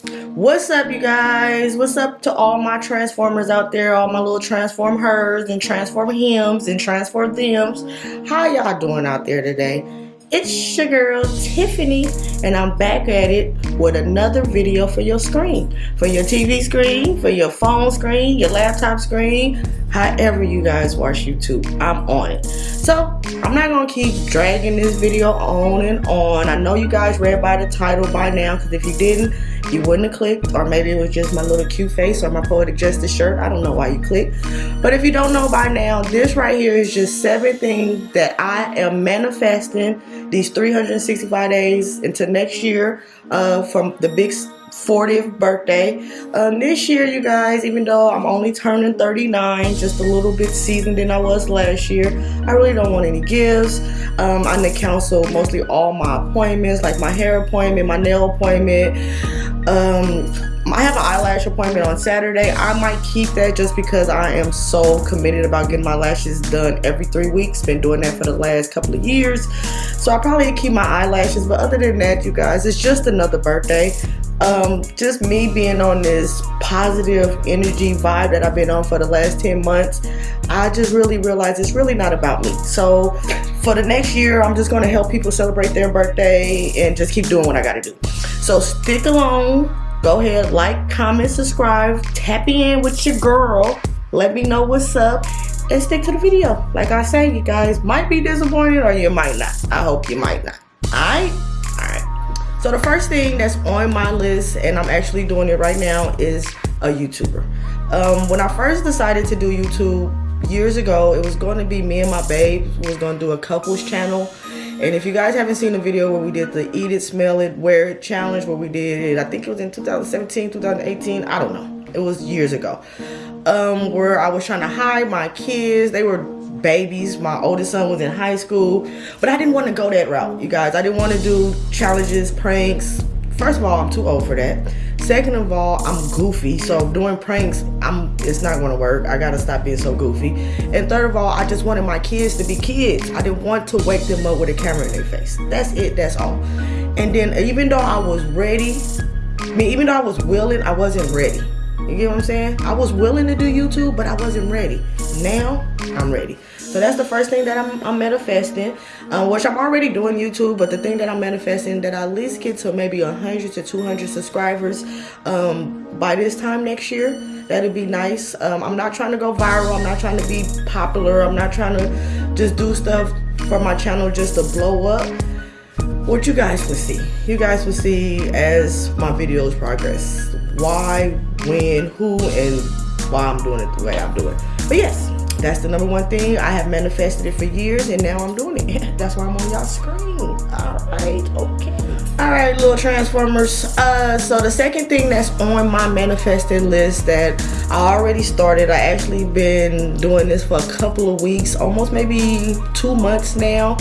What's up, you guys? What's up to all my transformers out there, all my little transform hers and transform hims and transform thems? How y'all doing out there today? It's your girl Tiffany and I'm back at it with another video for your screen. For your TV screen, for your phone screen, your laptop screen, however you guys watch YouTube, I'm on it. So I'm not gonna keep dragging this video on and on. I know you guys read by the title by now because if you didn't, you wouldn't have clicked or maybe it was just my little cute face or my poetic justice shirt. I don't know why you clicked. But if you don't know by now, this right here is just seven things that I am manifesting these 365 days into next year uh, from the big 40th birthday. Um, this year, you guys, even though I'm only turning 39, just a little bit seasoned than I was last year, I really don't want any gifts. Um, I need to cancel mostly all my appointments, like my hair appointment, my nail appointment. Um, I have an eyelash appointment on Saturday. I might keep that just because I am so committed about getting my lashes done every three weeks. Been doing that for the last couple of years. So I probably keep my eyelashes. But other than that, you guys, it's just another birthday um, just me being on this positive energy vibe that I've been on for the last 10 months, I just really realized it's really not about me. So for the next year, I'm just going to help people celebrate their birthday and just keep doing what I got to do. So stick along. Go ahead, like, comment, subscribe, tap in with your girl. Let me know what's up and stick to the video. Like I say, you guys might be disappointed or you might not. I hope you might not. Alright? Alright. So the first thing that's on my list, and I'm actually doing it right now, is a YouTuber. Um, when I first decided to do YouTube years ago, it was going to be me and my babe was going to do a couples channel. And if you guys haven't seen the video where we did the eat it, smell it, wear it challenge, where we did it, I think it was in 2017, 2018, I don't know. It was years ago. Um, where I was trying to hide my kids. They were babies. My oldest son was in high school, but I didn't want to go that route, you guys. I didn't want to do challenges, pranks. First of all, I'm too old for that. Second of all, I'm goofy, so doing pranks, I'm it's not gonna work. I gotta stop being so goofy. And third of all, I just wanted my kids to be kids. I didn't want to wake them up with a camera in their face. That's it, that's all. And then even though I was ready, I mean, even though I was willing, I wasn't ready. You get what I'm saying? I was willing to do YouTube, but I wasn't ready. Now, I'm ready. So that's the first thing that I'm, I'm manifesting, uh, which I'm already doing YouTube, but the thing that I'm manifesting that I at least get to maybe 100 to 200 subscribers um, by this time next year. That'd be nice. Um, I'm not trying to go viral. I'm not trying to be popular. I'm not trying to just do stuff for my channel just to blow up. What you guys will see. You guys will see as my videos progress. Why, when, who, and why I'm doing it the way I'm doing. But yes, that's the number one thing. I have manifested it for years and now I'm doing it. That's why I'm on y'all screen. All right, okay. All right, little Transformers. Uh, so the second thing that's on my manifesting list that I already started, I actually been doing this for a couple of weeks, almost maybe two months now.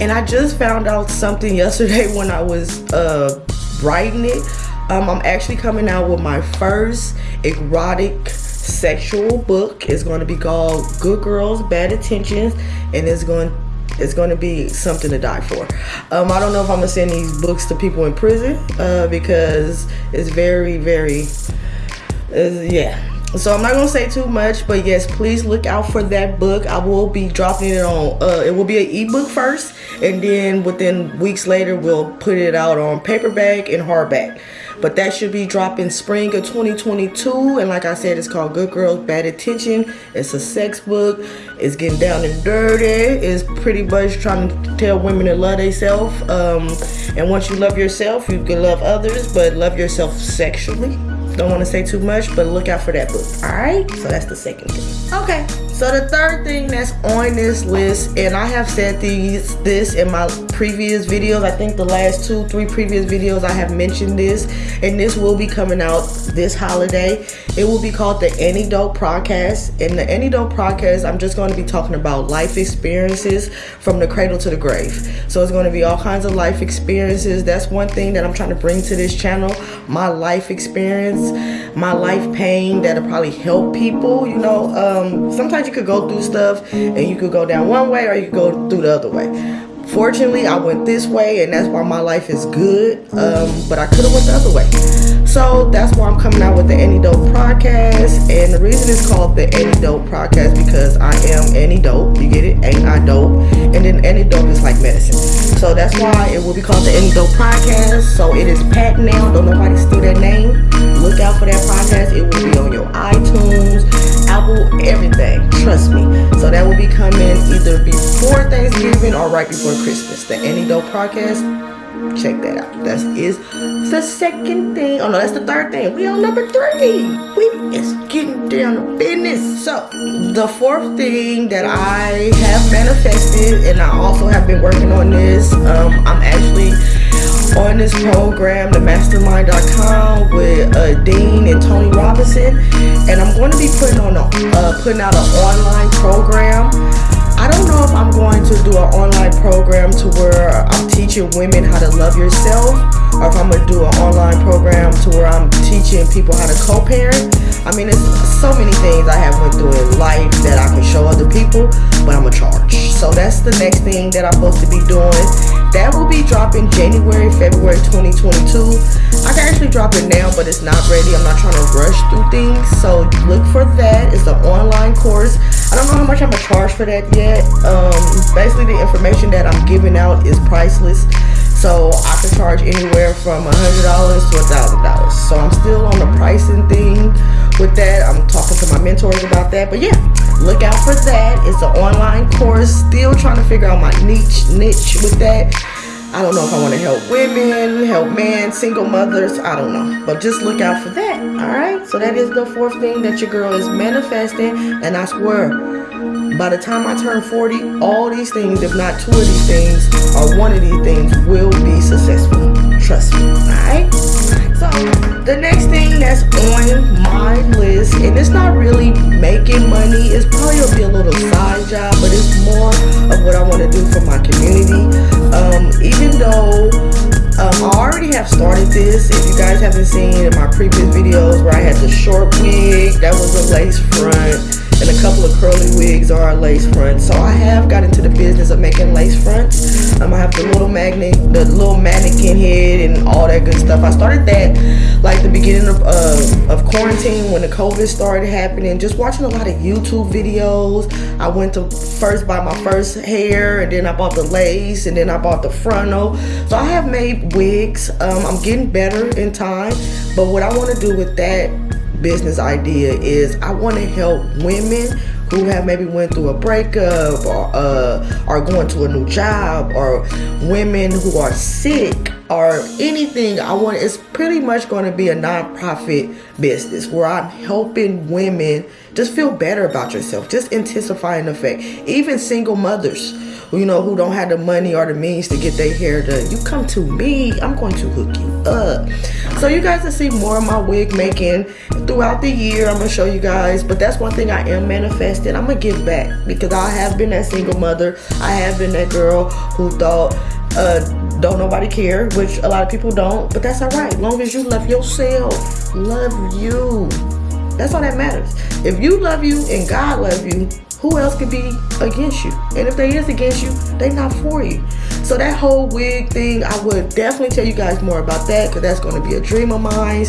And I just found out something yesterday when I was uh, writing it. Um, I'm actually coming out with my first erotic sexual book. It's going to be called Good Girls, Bad Intentions, and it's going it's going to be something to die for. Um, I don't know if I'm going to send these books to people in prison uh, because it's very, very, yeah. So I'm not to say too much, but yes, please look out for that book. I will be dropping it on, uh, it will be an ebook first, and then within weeks later, we'll put it out on paperback and hardback but that should be dropping spring of 2022 and like I said it's called Good Girls Bad attention. It's a sex book. It's getting down and dirty. It's pretty much trying to tell women to love themselves um, and once you love yourself you can love others but love yourself sexually. Don't want to say too much but look out for that book. All right? So that's the second thing. Okay. So the third thing that's on this list, and I have said these this in my previous videos, I think the last two, three previous videos I have mentioned this, and this will be coming out this holiday. It will be called the Antidote Podcast. In the Antidote Podcast, I'm just going to be talking about life experiences from the cradle to the grave. So it's going to be all kinds of life experiences. That's one thing that I'm trying to bring to this channel. My life experience, my life pain that'll probably help people. You know, um, sometimes you could go through stuff and you could go down one way or you could go through the other way. Fortunately, I went this way and that's why my life is good, um, but I could have went the other way. So that's why I'm coming out with the Any Dope podcast. And the reason it's called the Any Dope podcast because I am Any Dope. You get it? Ain't I dope? And then Any Dope is like medicine. So that's why it will be called the Dope podcast. So it is patent now. Don't nobody steal that name. Look out for that podcast. It will be on your iTunes, Apple, everything. Trust me. So that will be coming either before Thanksgiving or right before Christmas. The Dope podcast check that out. That is the second thing. Oh no, that's the third thing. We on number three. We is getting down to business. So the fourth thing that I have manifested, and I also have been working on this. Um, I'm actually on this program, the mastermind.com with uh, Dean and Tony Robbins, and I'm going to be putting on a uh, putting out an online program I don't know if I'm going to do an online program to where I'm teaching women how to love yourself or if I'm going to do an online program to where I'm teaching people how to co-parent. Mean, it's so many things I have went through in life that I can show other people, but I'm a charge. So that's the next thing that I'm supposed to be doing. That will be dropping January, February 2022. I can actually drop it now, but it's not ready. I'm not trying to rush through things. So look for that. It's an online course. I don't know how much I'm gonna charge for that yet. Um, basically, the information that I'm giving out is priceless. So I can charge anywhere from a hundred dollars to a thousand dollars. So I'm still on the pricing thing with that. I'm talking to my mentors about that. But yeah, look out for that. It's an online course. Still trying to figure out my niche niche with that. I don't know if I want to help women, help men, single mothers. I don't know. But just look out for that. All right. So that is the fourth thing that your girl is manifesting. And I swear, by the time I turn 40, all these things, if not two of these things, or one of these things, will be successful. List, and it's not really making money, it's probably gonna be a little side job, but it's more of what I want to do for my community. Um, even though um, I already have started this. If you guys haven't seen in my previous videos where I had the short wig, that was a lace front and a couple of curly wigs are lace fronts. So I have got into the business of making lace fronts. Um, I have the little magnet, the little mannequin head and all that good stuff. I started that like the beginning of, uh, of quarantine when the COVID started happening. Just watching a lot of YouTube videos. I went to first buy my first hair and then I bought the lace and then I bought the frontal. So I have made wigs. Um, I'm getting better in time. But what I want to do with that business idea is I want to help women who have maybe went through a breakup or uh, are going to a new job or women who are sick or anything I want it's pretty much going to be a nonprofit business where I'm helping women just feel better about yourself just intensifying effect even single mothers you know, who don't have the money or the means to get their hair done, you come to me. I'm going to hook you up. So you guys will see more of my wig making throughout the year. I'm going to show you guys. But that's one thing I am manifesting. I'm going to give back because I have been that single mother. I have been that girl who thought, uh, don't nobody care, which a lot of people don't. But that's all right. Long as you love yourself, love you. That's all that matters. If you love you and God love you, who else could be against you? And if they is against you, they not for you. So that whole wig thing, I would definitely tell you guys more about that because that's going to be a dream of mine.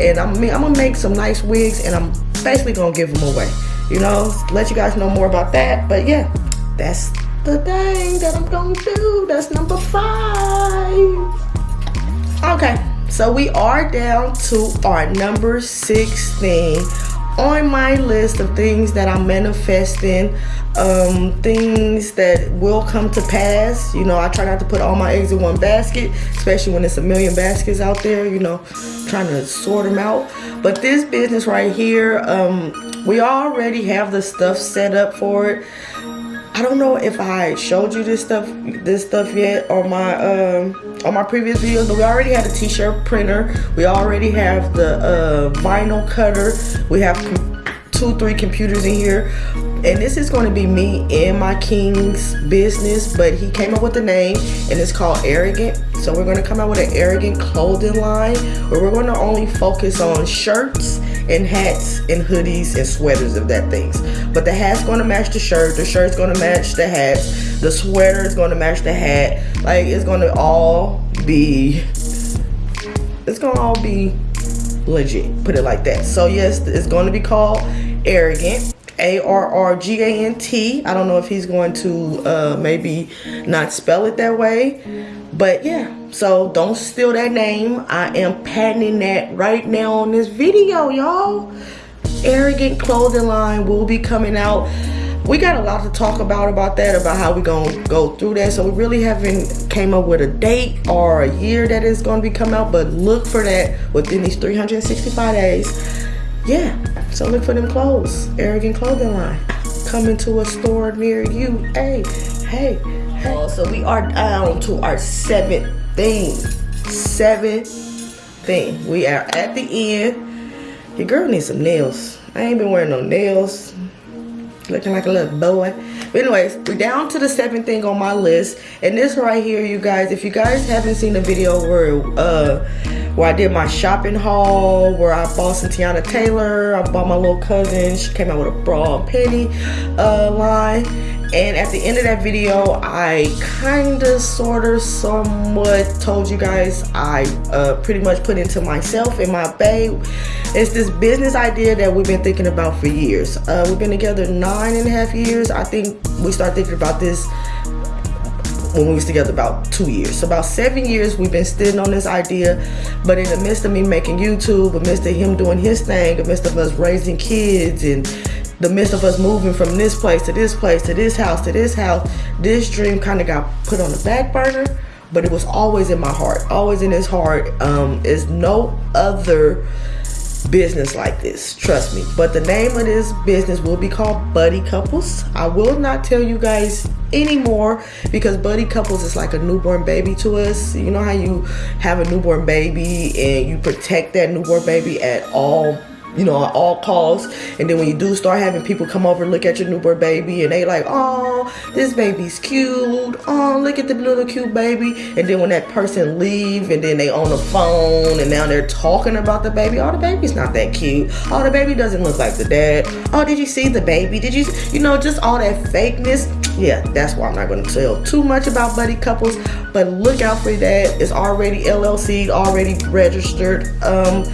And I'm, I'm going to make some nice wigs and I'm basically going to give them away. You know, let you guys know more about that. But yeah, that's the thing that I'm going to do. That's number five. Okay, so we are down to our number six thing on my list of things that I'm manifesting, um, things that will come to pass. You know, I try not to put all my eggs in one basket, especially when it's a million baskets out there, you know, trying to sort them out. But this business right here, um, we already have the stuff set up for it. I don't know if I showed you this stuff this stuff yet on my um on my previous videos but we already had a t-shirt printer. We already have the uh, vinyl cutter. We have two three computers in here and this is going to be me and my king's business but he came up with the name and it's called arrogant so we're going to come out with an arrogant clothing line where we're going to only focus on shirts and hats and hoodies and sweaters of that things but the hat's going to match the shirt the shirt's going to match the hat the sweater is going to match the hat like it's going to all be it's going to all be legit. Put it like that. So yes, it's going to be called Arrogant. A R R G A N T. I don't know if he's going to uh, maybe not spell it that way, but yeah. So don't steal that name. I am patenting that right now on this video, y'all. Arrogant clothing line will be coming out we got a lot to talk about about that about how we're gonna go through that so we really haven't came up with a date or a year that is gonna be come out but look for that within these 365 days yeah so look for them clothes arrogant clothing line. Coming to a store near you. Hey hey hey. Oh, so we are down to our seventh thing. Seventh thing. We are at the end. Your girl needs some nails. I ain't been wearing no nails looking like a little boy. But anyways we're down to the seventh thing on my list. And this right here you guys if you guys haven't seen the video where uh where I did my shopping haul where I bought some Teyana Taylor I bought my little cousin she came out with a bra and penny uh line and at the end of that video I kind of sort of somewhat told you guys I uh, pretty much put into myself and my babe it's this business idea that we've been thinking about for years. Uh, we've been together nine and a half years. I think we started thinking about this when we was together about two years. So about seven years we've been sitting on this idea, but in the midst of me making YouTube, in the midst of him doing his thing, in the midst of us raising kids and the midst of us moving from this place to this place to this house to this house, this dream kind of got put on the back burner, but it was always in my heart, always in his heart. Um, is no other business like this, trust me. But the name of this business will be called Buddy Couples. I will not tell you guys anymore because Buddy Couples is like a newborn baby to us. You know how you have a newborn baby and you protect that newborn baby at all you know, at all costs. And then when you do start having people come over and look at your newborn baby and they like, oh, this baby's cute. Oh, look at the little cute baby. And then when that person leave and then they on the phone and now they're talking about the baby. Oh, the baby's not that cute. Oh, the baby doesn't look like the dad. Oh, did you see the baby? Did you, you know, just all that fakeness. Yeah, that's why I'm not going to tell too much about buddy couples. But look out for that. It's already LLC, already registered. Um,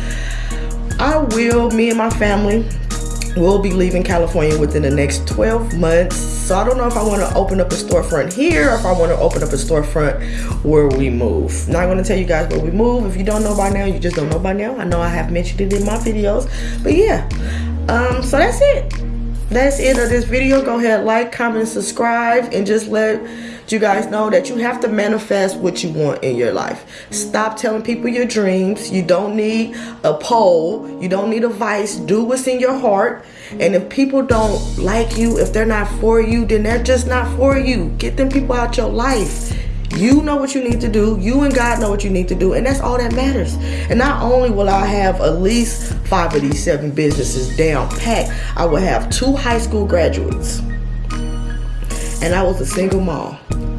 I will, me and my family, will be leaving California within the next 12 months. So I don't know if I want to open up a storefront here or if I want to open up a storefront where we move. Not going to tell you guys where we move. If you don't know by now, you just don't know by now. I know I have mentioned it in my videos. But yeah, um, so that's it. That's it of this video. Go ahead, like, comment, subscribe, and just let you guys know that you have to manifest what you want in your life. Stop telling people your dreams. You don't need a poll. You don't need advice. Do what's in your heart. And if people don't like you, if they're not for you, then they're just not for you. Get them people out your life. You know what you need to do. You and God know what you need to do. And that's all that matters. And not only will I have at least five of these seven businesses down packed, I will have two high school graduates. And I was a single mom.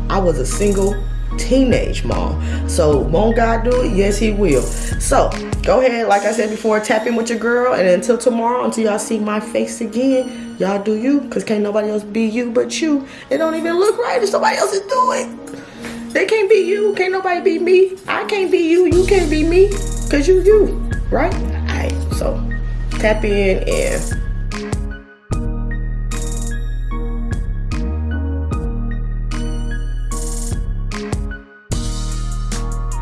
I was a single teenage mom. So won't God do it? Yes, he will. So go ahead, like I said before, tap in with your girl. And until tomorrow, until y'all see my face again, y'all do you. Because can't nobody else be you but you. It don't even look right if somebody else is doing it. They can't be you. Can't nobody be me. I can't be you. You can't be me. Because you you. Right? Alright, so tap in and